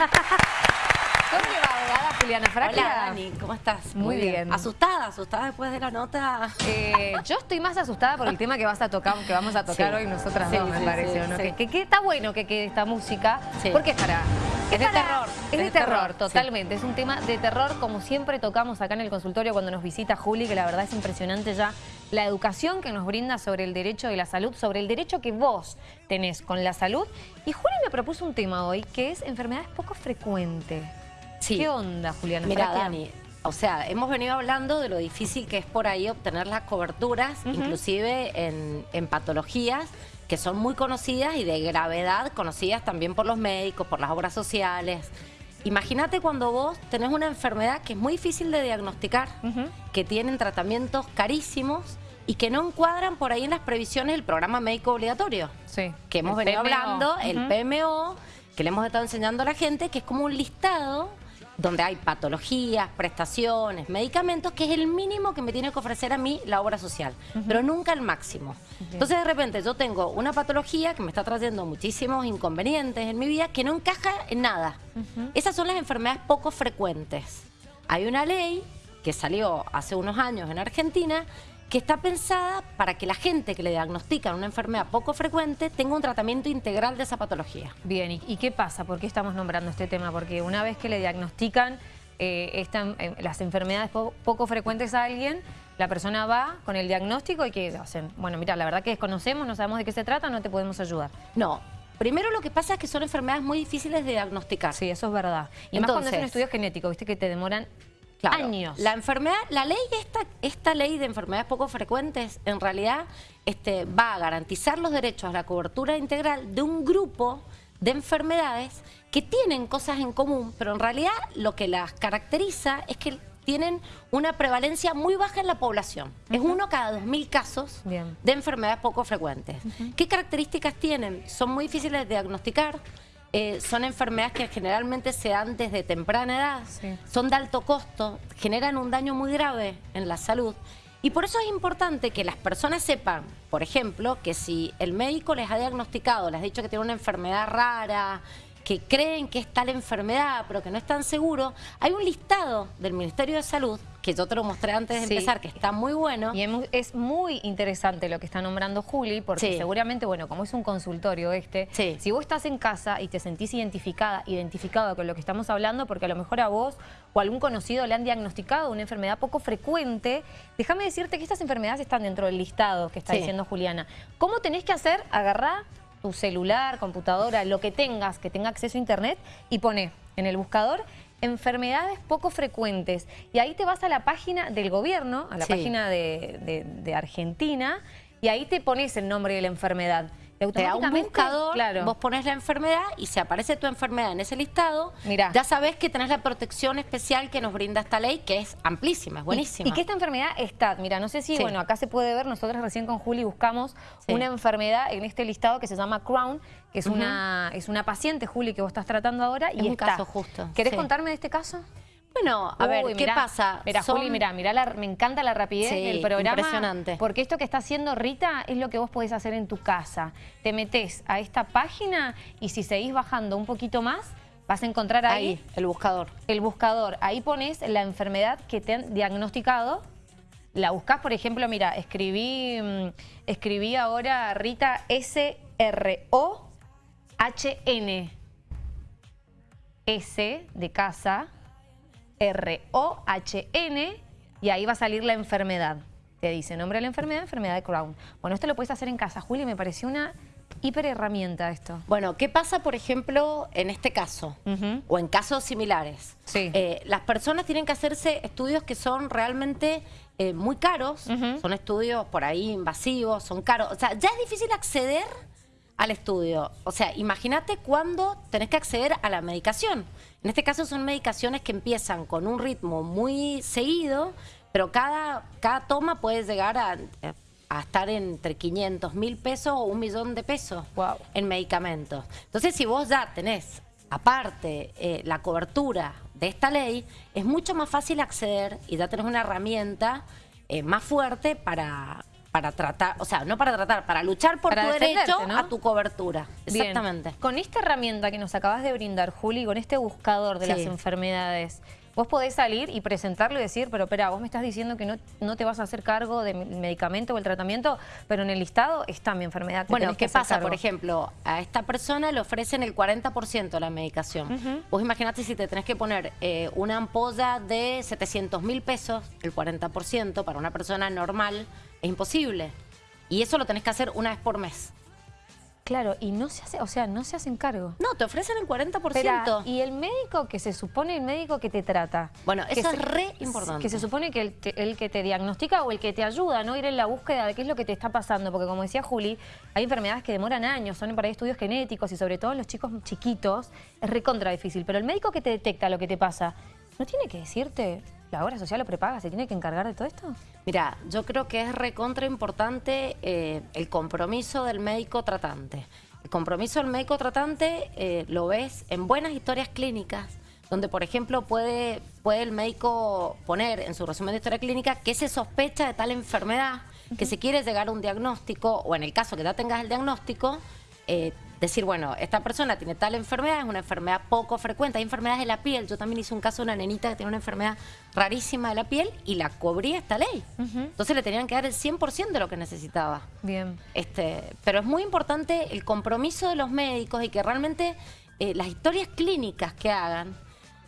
¿Cómo le va, abogada Juliana Fraquia? Hola, Dani, ¿cómo estás? Muy bien. ¿Asustada? ¿Asustada después de la nota? Eh, yo estoy más asustada por el tema que vas a tocar, que vamos a tocar Sí. hoy nosotras Sí, dos, me pareció, ¿no? Que, que- que está bueno que quede esta música, Sí. porque es para... Es de para- terror, Es de, terror, terror, sí. totalmente. Es un tema de terror, como siempre tocamos acá en el consultorio cuando nos visita Juli, que la verdad es impresionante ya la educación que nos brinda sobre el derecho de la salud, sobre el derecho que vos tenés con la salud. Y Juli me propuso un tema hoy, que es enfermedades poco frecuentes. Sí. ¿Qué onda, Juliana? Mira? Dani, o sea, hemos venido hablando de lo difícil que es por ahí obtener las coberturas, inclusive en, en patologías que son muy conocidas y de gravedad, conocidas también por los médicos, por las obras sociales. Imagínate cuando vos tenés una enfermedad que es muy difícil de diagnosticar, que tienen tratamientos carísimos y que no encuadran por ahí en las previsiones del programa médico obligatorio Sí. que hemos El venido PMO. hablando, el. PMO, que le hemos estado enseñando a la gente, que es como un listado donde hay patologías, prestaciones, medicamentos, que es el mínimo que me tiene que ofrecer a mí la obra social, pero nunca el máximo. Entonces de repente yo tengo una patología que me está trayendo muchísimos inconvenientes en mi vida que no encaja en nada. Esas son las enfermedades poco frecuentes. Hay una ley que salió hace unos años en Argentina que está pensada para que la gente que le diagnostican una enfermedad poco frecuente tenga un tratamiento integral de esa patología. Bien, ¿y, y qué pasa? ¿Por qué estamos nombrando este tema? Porque una vez que le diagnostican eh, esta- eh, las enfermedades po- poco frecuentes a alguien, la persona va con el diagnóstico y ¿qué hacen? Bueno, mira, la verdad que desconocemos, no sabemos de qué se trata, no te podemos ayudar. No, primero lo que pasa es que son enfermedades muy difíciles de diagnosticar. Sí, eso es verdad. Y más cuando es un estudio genético, viste que te demoran Claro, años. La enfermedad, la ley, esta, esta ley de enfermedades poco frecuentes, en realidad este, va a garantizar los derechos a la cobertura integral de un grupo de enfermedades que tienen cosas en común, pero en realidad lo que las caracteriza es que tienen una prevalencia muy baja en la población. Es uno cada dos mil casos Bien. de enfermedades poco frecuentes. ¿Qué características tienen? Son muy difíciles de diagnosticar. Eh, son enfermedades que generalmente se dan desde temprana edad, Sí. son de alto costo, generan un daño muy grave en la salud. Y por eso es importante que las personas sepan, por ejemplo, que si el médico les ha diagnosticado, les ha dicho que tiene una enfermedad rara, que creen que es tal enfermedad, pero que no están seguros, hay un listado del Ministerio de Salud, que yo te lo mostré antes de Sí. empezar, que está muy bueno. Y es muy interesante lo que está nombrando Juli, porque Sí. seguramente, bueno, como es un consultorio este, Sí. si vos estás en casa y te sentís identificada, identificado con lo que estamos hablando, porque a lo mejor a vos o a algún conocido le han diagnosticado una enfermedad poco frecuente, déjame decirte que estas enfermedades están dentro del listado que está diciendo Juliana. ¿Cómo tenés que hacer? Agarrá tu celular, computadora, lo que tengas, que tenga acceso a internet y pone en el buscador enfermedades poco frecuentes. Y ahí te vas a la página del gobierno, a la Sí. página de, de- de Argentina, y ahí te pones el nombre de la enfermedad. Y Te da un automáticamente, buscador, claro, vos pones la enfermedad y si aparece tu enfermedad en ese listado, Mirá. ya sabés que tenés la protección especial que nos brinda esta ley, que es amplísima, es buenísima. Y, y que esta enfermedad está, mira, no sé si, Sí. bueno, acá se puede ver, nosotros recién con Juli buscamos Sí. una enfermedad en este listado que se llama Crown, que es, una, es una paciente, Juli, que vos estás tratando ahora. Es y un está. caso justo, ¿Querés sí. contarme de este caso? Bueno, a ver, ¿qué mirá, pasa? Mira, Son- Juli, mira, mira, la- me encanta la rapidez Sí, del programa. impresionante. Porque esto que está haciendo Rita es lo que vos podés hacer en tu casa. Te metés a esta página y si seguís bajando un poquito más, vas a encontrar ahí, Ahí, el buscador. el buscador. Ahí pones la enfermedad que te han diagnosticado. La buscás, por ejemplo, mira, escribí, mm, escribí ahora Rita S-R-O-H-N. S de casa, R-O-H-N, y ahí va a salir la enfermedad. Te dice nombre de la enfermedad, enfermedad de Crohn. Bueno, esto lo puedes hacer en casa. Juli, me pareció una hiper herramienta esto. Bueno, ¿qué pasa, por ejemplo, en este caso? O en casos similares. Sí. Eh, las personas tienen que hacerse estudios que son realmente eh, muy caros. Son estudios por ahí invasivos, son caros. O sea, ya es difícil acceder al estudio. O sea, imagínate cuando tenés que acceder a la medicación. En este caso son medicaciones que empiezan con un ritmo muy seguido, pero cada, cada toma puede llegar a, a estar entre 500 mil pesos o un millón de pesos en medicamentos. Entonces, si vos ya tenés, aparte, eh, la cobertura de esta ley, es mucho más fácil acceder y ya tenés una herramienta eh, más fuerte para para tratar, o sea, no para tratar, para luchar por tu derecho a tu cobertura. Exactamente. Con esta herramienta que nos acabas de brindar, Juli, con este buscador de las enfermedades, vos podés salir y presentarlo y decir, pero espera, vos me estás diciendo que no, no te vas a hacer cargo del medicamento o el tratamiento, pero en el listado está mi enfermedad. Bueno, ¿qué pasa? Por ejemplo, a esta persona le ofrecen el 40% de la medicación. Vos imaginate si te tenés que poner eh, una ampolla de 700 mil pesos, el 40% para una persona normal, es imposible. Y eso lo tenés que hacer una vez por mes. Claro, y no se hace, o sea, no se hacen cargo. No, te ofrecen el 40%. y el médico que se supone el médico que te trata. Bueno, eso es re importante. Que se supone que el, que te diagnostica o el que te ayuda, ¿no? Ir en la búsqueda de qué es lo que te está pasando. Porque como decía Juli, hay enfermedades que demoran años, son para estudios genéticos y sobre todo en los chicos chiquitos es recontra difícil. Pero el médico que te detecta lo que te pasa, ¿no tiene que decirte la obra social lo prepaga? ¿Se tiene que encargar de todo esto? Mira, yo creo que es recontra importante eh, el compromiso del médico tratante. El compromiso del médico tratante eh, lo ves en buenas historias clínicas, donde por ejemplo puede, puede el médico poner en su resumen de historia clínica que se sospecha de tal enfermedad, que se quiere llegar a un diagnóstico, o en el caso que ya tengas el diagnóstico, eh, decir, bueno, esta persona tiene tal enfermedad, es una enfermedad poco frecuente, hay enfermedades de la piel. Yo también hice un caso de una nenita que tiene una enfermedad rarísima de la piel y la cubría esta ley. Entonces le tenían que dar el 100% de lo que necesitaba. Bien. Este, pero es muy importante el compromiso de los médicos y que realmente eh, las historias clínicas que hagan,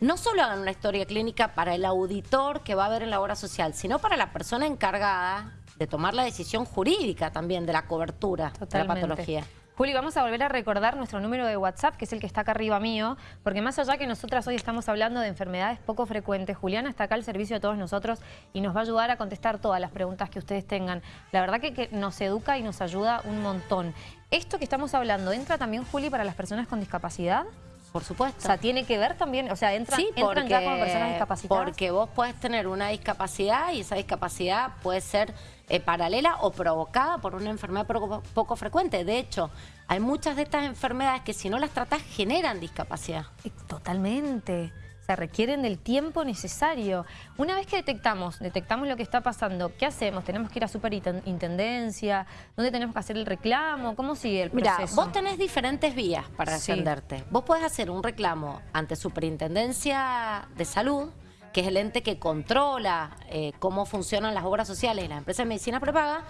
no solo hagan una historia clínica para el auditor que va a ver en la obra social, sino para la persona encargada de tomar la decisión jurídica también de la cobertura de la patología. Juli, vamos a volver a recordar nuestro número de WhatsApp, que es el que está acá arriba mío, porque más allá que nosotras hoy estamos hablando de enfermedades poco frecuentes, Juliana está acá al servicio de todos nosotros y nos va a ayudar a contestar todas las preguntas que ustedes tengan. La verdad que, nos educa y nos ayuda un montón. ¿Esto que estamos hablando entra también, Juli, para las personas con discapacidad? Por supuesto. O sea, tiene que ver también, o sea, entra, entran ya como personas discapacitadas. Porque vos puedes tener una discapacidad y esa discapacidad puede ser eh, paralela o provocada por una enfermedad poco, frecuente. De hecho, hay muchas de estas enfermedades que si no las tratas generan discapacidad. Totalmente. O sea, requieren del tiempo necesario. Una vez que detectamos, detectamos lo que está pasando, ¿qué hacemos? ¿Tenemos que ir a superintendencia? ¿Dónde tenemos que hacer el reclamo? ¿Cómo sigue el proceso? Mira, vos tenés diferentes vías para defenderte. Vos podés hacer un reclamo ante superintendencia de salud, que es el ente que controla eh, cómo funcionan las obras sociales y las empresas de medicina prepaga,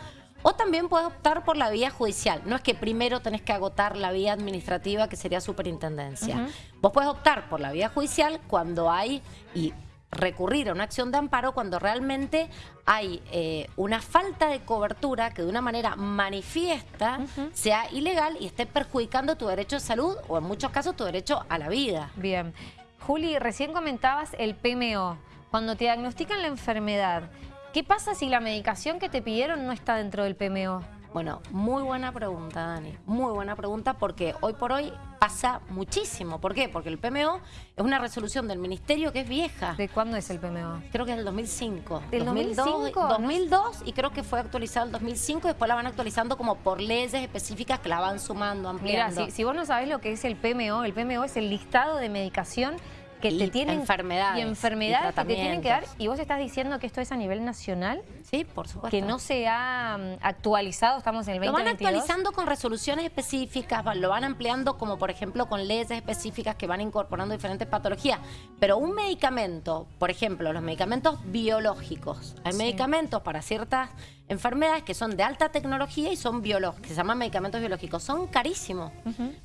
o también puedes optar por la vía judicial. No es que primero tenés que agotar la vía administrativa, que sería superintendencia. Vos puedes optar por la vía judicial cuando hay, y recurrir a una acción de amparo cuando realmente hay eh, una falta de cobertura que de una manera manifiesta sea ilegal y esté perjudicando tu derecho de salud o en muchos casos tu derecho a la vida. Bien. Juli, recién comentabas el PMO. Cuando te diagnostican la enfermedad, ¿qué pasa si la medicación que te pidieron no está dentro del PMO? Bueno, muy buena pregunta, Dani. Muy buena pregunta porque hoy por hoy pasa muchísimo. ¿Por qué? Porque el PMO es una resolución del Ministerio que es vieja. ¿De cuándo es el PMO? Creo que es del 2005. ¿Del 2005? 2002 y creo que fue actualizado en 2005 y después la van actualizando como por leyes específicas que la van sumando, ampliando. Mira, si, si vos no sabés lo que es el PMO, el PMO es el listado de medicación que te tienen enfermedades y enfermedades que te tienen que dar y vos estás diciendo que esto es a nivel nacional sí por supuesto. que no se ha mm, actualizado estamos en el 2022 lo van actualizando con resoluciones específicas lo van ampliando como por ejemplo con leyes específicas que van incorporando diferentes patologías. Pero un medicamento por ejemplo los medicamentos biológicos. Hay medicamentos para ciertas enfermedades que son de alta tecnología y son biológicos que se llaman medicamentos biológicos. Son carísimos.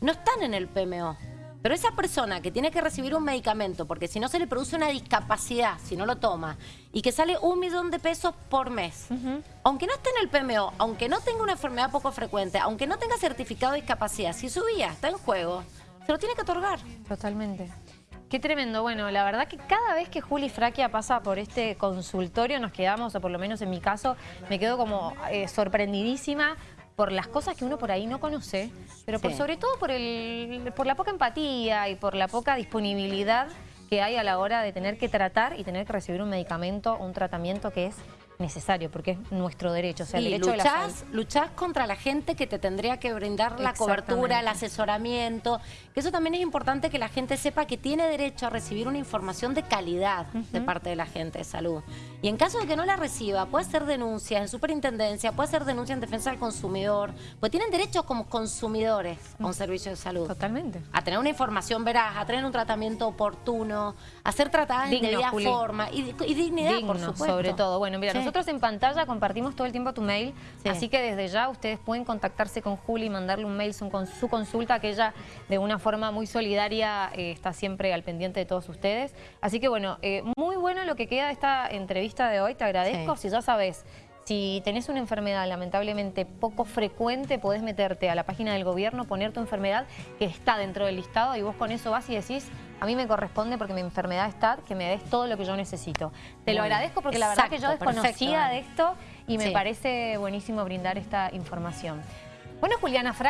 No están en el PMO pero esa persona que tiene que recibir un medicamento, porque si no se le produce una discapacidad, si no lo toma, y que sale un millón de pesos por mes, aunque no esté en el PMO, aunque no tenga una enfermedad poco frecuente, aunque no tenga certificado de discapacidad, si su vida está en juego, se lo tiene que otorgar. Totalmente. Qué tremendo. Bueno, la verdad que cada vez que Juli Fraquia pasa por este consultorio nos quedamos, o por lo menos en mi caso, me quedo como eh, sorprendidísima por las cosas que uno por ahí no conoce, pero por, sobre todo por, el, por la poca empatía y por la poca disponibilidad que hay a la hora de tener que tratar y tener que recibir un medicamento, un tratamiento que es necesario, porque es nuestro derecho, o sea, el Sí, derecho de la luchás, luchás contra la gente que te tendría que brindar la cobertura, el asesoramiento. Que eso también es importante que la gente sepa que tiene derecho a recibir una información de calidad de parte de la gente de salud. Y en caso de que no la reciba, puede hacer denuncias en superintendencia, puede hacer denuncia en defensa del consumidor, pues tienen derecho como consumidores a un servicio de salud. Totalmente. A tener una información veraz, a tener un tratamiento oportuno, a ser tratadas en debida forma y, y dignidad, Digno, por supuesto. sobre todo. Bueno, mira, Sí. Nosotros en pantalla compartimos todo el tiempo tu mail, Sí. así que desde ya ustedes pueden contactarse con Juli y mandarle un mail con su consulta, que ella de una forma muy solidaria eh, está siempre al pendiente de todos ustedes. Así que bueno, eh, muy bueno lo que queda de esta entrevista de hoy, te agradezco. Sí. Si ya sabes, si tenés una enfermedad lamentablemente poco frecuente, podés meterte a la página del gobierno, poner tu enfermedad que está dentro del listado y vos con eso vas y decís, a mí me corresponde porque mi enfermedad está, que me des todo lo que yo necesito. Te lo agradezco porque la verdad que yo desconocía perfecto. de esto y me Sí. parece buenísimo brindar esta información. Bueno, Juliana Frac,